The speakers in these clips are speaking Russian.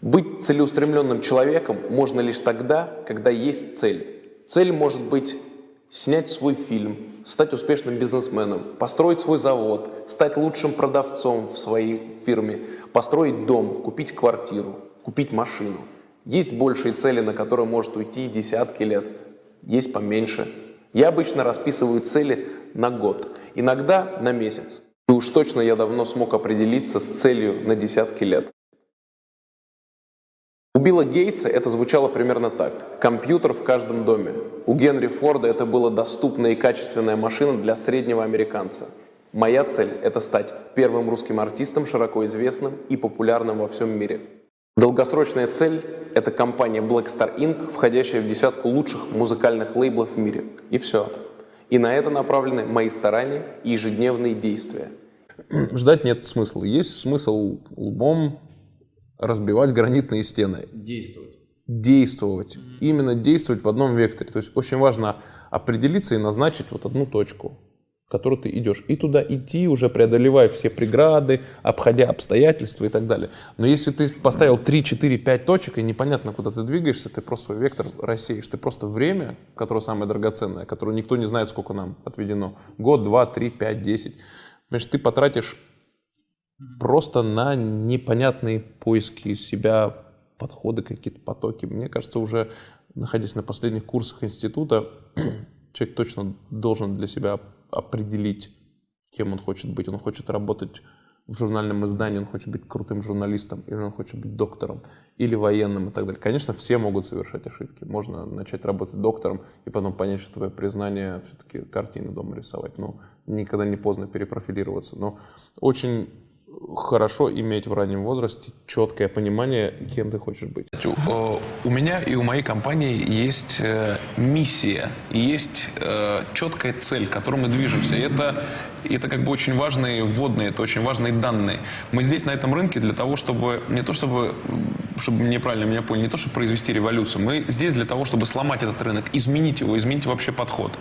Быть целеустремленным человеком можно лишь тогда, когда есть цель. Цель может быть снять свой фильм, стать успешным бизнесменом, построить свой завод, стать лучшим продавцом в своей фирме, построить дом, купить квартиру, купить машину. Есть большие цели, на которые может уйти десятки лет, есть поменьше. Я обычно расписываю цели на год, иногда на месяц. И уж точно я давно смог определиться с целью на десятки лет. Билла Гейтса это звучало примерно так. Компьютер в каждом доме. У Генри Форда это была доступная и качественная машина для среднего американца. Моя цель – это стать первым русским артистом, широко известным и популярным во всем мире. Долгосрочная цель – это компания Black Star Inc., входящая в десятку лучших музыкальных лейблов в мире. И все. И на это направлены мои старания и ежедневные действия. Ждать нет смысла. Есть смысл лбом разбивать гранитные стены. Действовать. Действовать. Mm-hmm. Именно действовать в одном векторе. То есть очень важно определиться и назначить вот одну точку, в которую ты идешь. И туда идти, уже преодолевая все преграды, обходя обстоятельства и так далее. Но если ты поставил 3, 4, 5 точек, и непонятно, куда ты двигаешься, ты просто свой вектор рассеешь. Ты просто время, которое самое драгоценное, которое никто не знает, сколько нам отведено. Год, два, три, пять, десять. Значит, ты потратишь просто на непонятные поиски себя, подходы, какие-то потоки. Мне кажется, уже находясь на последних курсах института, человек точно должен для себя определить, кем он хочет быть. Он хочет работать в журнальном издании, он хочет быть крутым журналистом, или он хочет быть доктором, или военным и так далее. Конечно, все могут совершать ошибки. Можно начать работать доктором и потом понять, что твое признание все-таки картины дома рисовать. Но никогда не поздно перепрофилироваться. Но очень хорошо иметь в раннем возрасте четкое понимание, кем ты хочешь быть. Э, у меня и у моей компании есть э, миссия, есть э, четкая цель, к которой мы движемся. И это, это как бы очень важные вводные, это очень важные данные. Мы здесь, на этом рынке, для того, чтобы, не то чтобы, чтобы мне правильно меня поняли, не то, чтобы произвести революцию, мы здесь для того, чтобы сломать этот рынок, изменить его, изменить вообще подход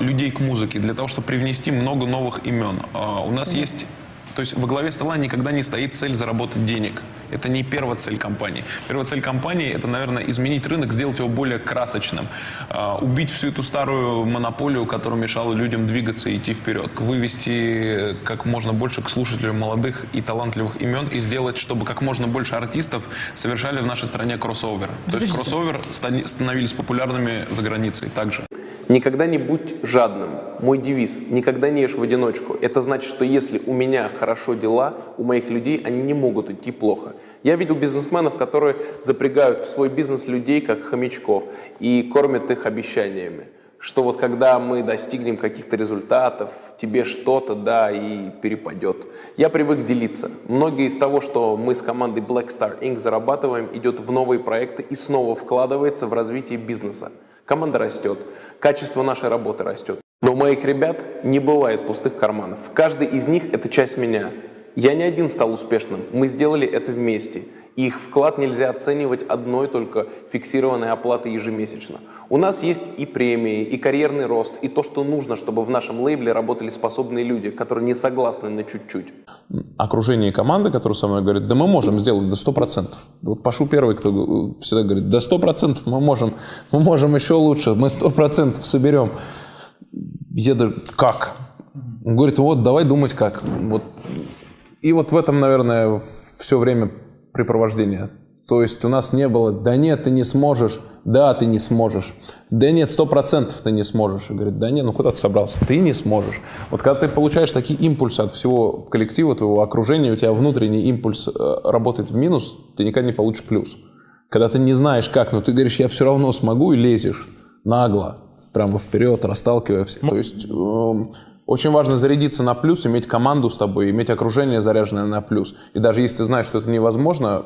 людей к музыке, для того, чтобы привнести много новых имен. У нас есть то есть во главе стола никогда не стоит цель заработать денег. Это не первая цель компании. Первая цель компании – это, наверное, изменить рынок, сделать его более красочным, а, убить всю эту старую монополию, которая мешала людям двигаться и идти вперед, вывести как можно больше к слушателям молодых и талантливых имен и сделать, чтобы как можно больше артистов совершали в нашей стране кроссовер. То есть кроссовер становились популярными за границей также. Никогда не будь жадным. Мой девиз – никогда не ешь в одиночку. Это значит, что если у меня хорошо дела, у моих людей они не могут идти плохо. Я видел бизнесменов, которые запрягают в свой бизнес людей, как хомячков, и кормят их обещаниями что вот когда мы достигнем каких-то результатов, тебе что-то, да, и перепадет. Я привык делиться. Многие из того, что мы с командой Black Star Inc. зарабатываем, идет в новые проекты и снова вкладывается в развитие бизнеса. Команда растет, качество нашей работы растет. Но у моих ребят не бывает пустых карманов. Каждый из них – это часть меня. Я не один стал успешным, мы сделали это вместе. их вклад нельзя оценивать одной только фиксированной оплатой ежемесячно. У нас есть и премии, и карьерный рост, и то, что нужно, чтобы в нашем лейбле работали способные люди, которые не согласны на чуть-чуть. Окружение команды, которая со мной говорит, да мы можем сделать до 100%. Вот Пашу первый, кто всегда говорит, до 100% мы можем, мы можем еще лучше, мы 100% соберем. Я говорю, как? Он говорит, вот давай думать как. Вот и вот в этом, наверное, все время препровождения. То есть у нас не было, да нет, ты не сможешь, да, ты не сможешь, да нет, сто процентов ты не сможешь. И говорит, да нет, ну куда ты собрался, ты не сможешь. Вот когда ты получаешь такие импульсы от всего коллектива, твоего окружения, у тебя внутренний импульс э, работает в минус, ты никогда не получишь плюс. Когда ты не знаешь как, но ты говоришь, я все равно смогу и лезешь нагло, прямо вперед, расталкивая всех. То есть эм, очень важно зарядиться на плюс, иметь команду с тобой, иметь окружение заряженное на плюс. И даже если ты знаешь, что это невозможно,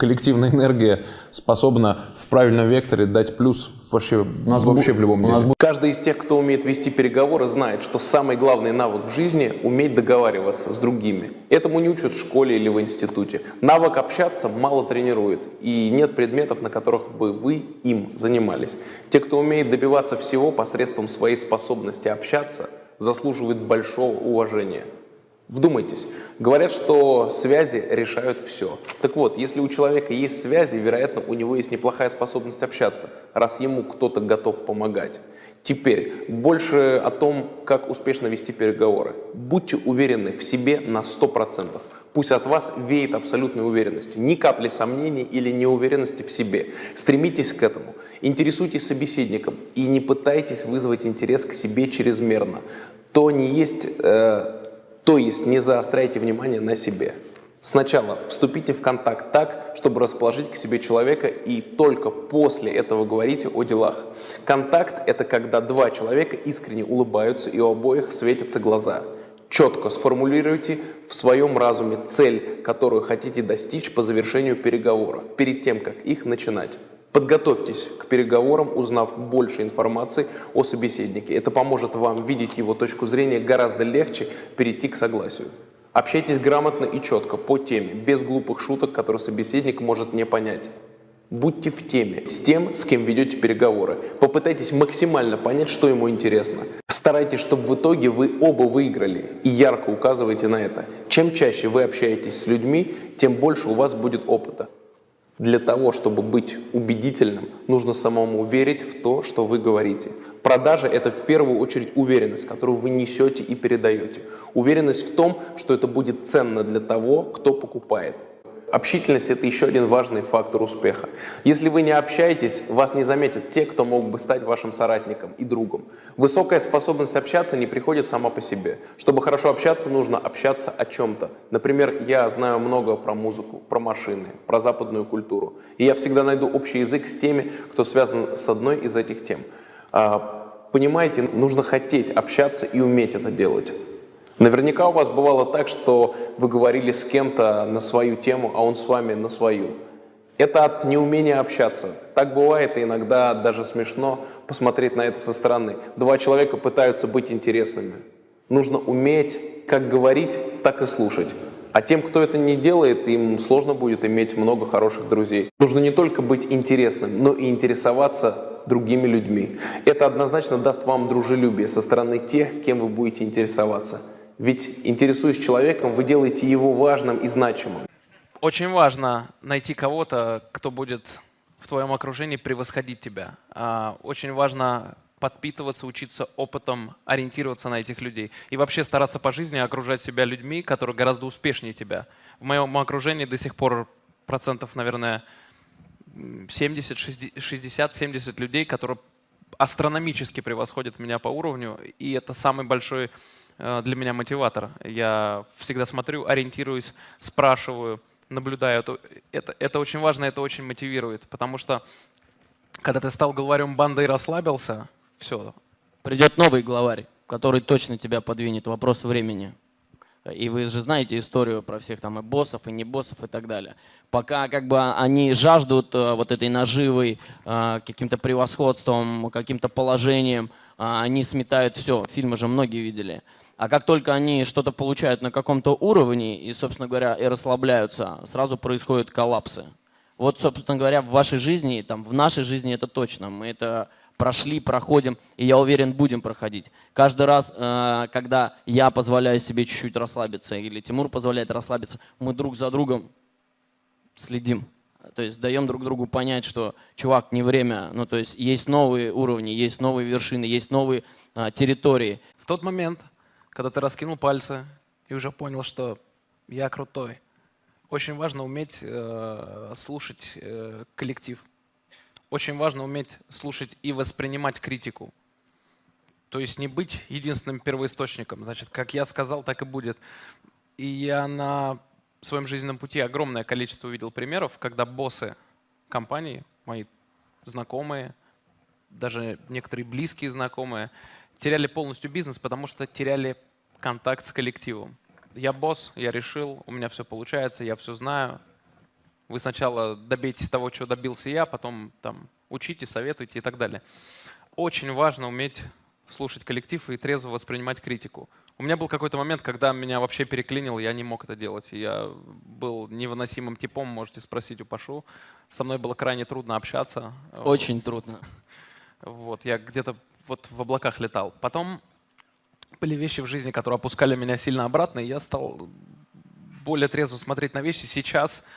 коллективная энергия способна в правильном векторе дать плюс вообще, у нас вообще в любом деле. Каждый из тех, кто умеет вести переговоры, знает, что самый главный навык в жизни – уметь договариваться с другими. Этому не учат в школе или в институте. Навык общаться мало тренирует, и нет предметов, на которых бы вы им занимались. Те, кто умеет добиваться всего посредством своей способности общаться – заслуживает большого уважения. Вдумайтесь, говорят, что связи решают все. Так вот, если у человека есть связи, вероятно, у него есть неплохая способность общаться, раз ему кто-то готов помогать. Теперь больше о том, как успешно вести переговоры. Будьте уверены в себе на 100%. Пусть от вас веет абсолютной уверенностью, ни капли сомнений или неуверенности в себе. Стремитесь к этому, интересуйтесь собеседником и не пытайтесь вызвать интерес к себе чрезмерно. То не есть... Э, то есть не заостряйте внимание на себе. Сначала вступите в контакт так, чтобы расположить к себе человека, и только после этого говорите о делах. Контакт – это когда два человека искренне улыбаются, и у обоих светятся глаза. Четко сформулируйте в своем разуме цель, которую хотите достичь по завершению переговоров, перед тем, как их начинать. Подготовьтесь к переговорам, узнав больше информации о собеседнике. Это поможет вам видеть его точку зрения гораздо легче перейти к согласию. Общайтесь грамотно и четко, по теме, без глупых шуток, которые собеседник может не понять. Будьте в теме с тем, с кем ведете переговоры. Попытайтесь максимально понять, что ему интересно. Старайтесь, чтобы в итоге вы оба выиграли и ярко указывайте на это. Чем чаще вы общаетесь с людьми, тем больше у вас будет опыта. Для того, чтобы быть убедительным, нужно самому верить в то, что вы говорите. Продажа – это в первую очередь уверенность, которую вы несете и передаете. Уверенность в том, что это будет ценно для того, кто покупает. Общительность – это еще один важный фактор успеха. Если вы не общаетесь, вас не заметят те, кто мог бы стать вашим соратником и другом. Высокая способность общаться не приходит сама по себе. Чтобы хорошо общаться, нужно общаться о чем-то. Например, я знаю много про музыку, про машины, про западную культуру. И я всегда найду общий язык с теми, кто связан с одной из этих тем. А, понимаете, нужно хотеть общаться и уметь это делать. Наверняка у вас бывало так, что вы говорили с кем-то на свою тему, а он с вами на свою. Это от неумения общаться. Так бывает, и иногда даже смешно посмотреть на это со стороны. Два человека пытаются быть интересными. Нужно уметь как говорить, так и слушать. А тем, кто это не делает, им сложно будет иметь много хороших друзей. Нужно не только быть интересным, но и интересоваться другими людьми. Это однозначно даст вам дружелюбие со стороны тех, кем вы будете интересоваться. Ведь, интересуясь человеком, вы делаете его важным и значимым. Очень важно найти кого-то, кто будет в твоем окружении превосходить тебя. А, очень важно подпитываться, учиться опытом, ориентироваться на этих людей. И вообще стараться по жизни окружать себя людьми, которые гораздо успешнее тебя. В моем окружении до сих пор процентов, наверное, 70, 60, 70 людей, которые астрономически превосходят меня по уровню. И это самый большой для меня мотиватор. Я всегда смотрю, ориентируюсь, спрашиваю, наблюдаю. Это, это очень важно, это очень мотивирует, потому что когда ты стал главарем банды и расслабился, все. Придет новый главарь, который точно тебя подвинет. Вопрос времени. И вы же знаете историю про всех там и боссов, и не боссов и так далее. Пока как бы они жаждут э, вот этой наживой, э, каким-то превосходством, каким-то положением, они сметают все. Фильмы же многие видели. А как только они что-то получают на каком-то уровне и, собственно говоря, и расслабляются, сразу происходят коллапсы. Вот, собственно говоря, в вашей жизни, там, в нашей жизни это точно. Мы это прошли, проходим, и я уверен, будем проходить. Каждый раз, э, когда я позволяю себе чуть-чуть расслабиться, или Тимур позволяет расслабиться, мы друг за другом следим. То есть даем друг другу понять, что, чувак, не время. Ну, то есть есть новые уровни, есть новые вершины, есть новые а, территории. В тот момент, когда ты раскинул пальцы и уже понял, что я крутой. Очень важно уметь э, слушать э, коллектив. Очень важно уметь слушать и воспринимать критику. То есть не быть единственным первоисточником. Значит, как я сказал, так и будет. И я на своем жизненном пути огромное количество увидел примеров, когда боссы компании, мои знакомые, даже некоторые близкие знакомые, теряли полностью бизнес, потому что теряли контакт с коллективом. Я босс, я решил, у меня все получается, я все знаю. Вы сначала добейтесь того, чего добился я, потом там учите, советуйте и так далее. Очень важно уметь слушать коллектив и трезво воспринимать критику. У меня был какой-то момент, когда меня вообще переклинило, я не мог это делать. Я был невыносимым типом, можете спросить у Пашу. Со мной было крайне трудно общаться. Очень трудно. Вот, я где-то вот в облаках летал. Потом были вещи в жизни, которые опускали меня сильно обратно, и я стал более трезво смотреть на вещи. Сейчас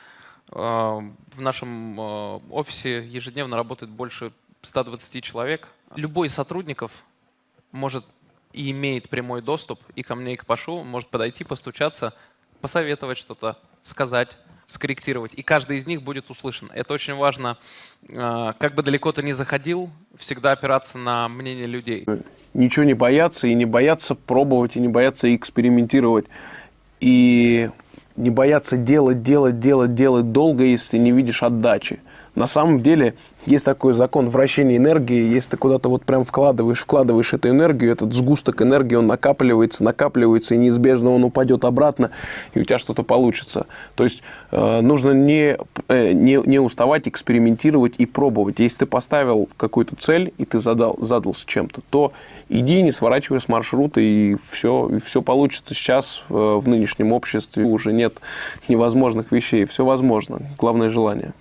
э, в нашем э, офисе ежедневно работает больше 120 человек. Любой из сотрудников может и имеет прямой доступ и ко мне, и к Пашу, может подойти, постучаться, посоветовать что-то, сказать, скорректировать. И каждый из них будет услышан. Это очень важно. Э, как бы далеко ты ни заходил, всегда опираться на мнение людей. Ничего не бояться, и не бояться пробовать, и не бояться экспериментировать. И не бояться делать, делать, делать, делать долго, если не видишь отдачи. На самом деле есть такой закон вращения энергии, если ты куда-то вот прям вкладываешь, вкладываешь эту энергию, этот сгусток энергии, он накапливается, накапливается, и неизбежно он упадет обратно, и у тебя что-то получится. То есть э, нужно не, э, не, не уставать экспериментировать и пробовать. Если ты поставил какую-то цель, и ты задал, задался чем-то, то иди, не сворачивай с маршрута, и все, и все получится. Сейчас э, в нынешнем обществе уже нет невозможных вещей, все возможно. Главное желание.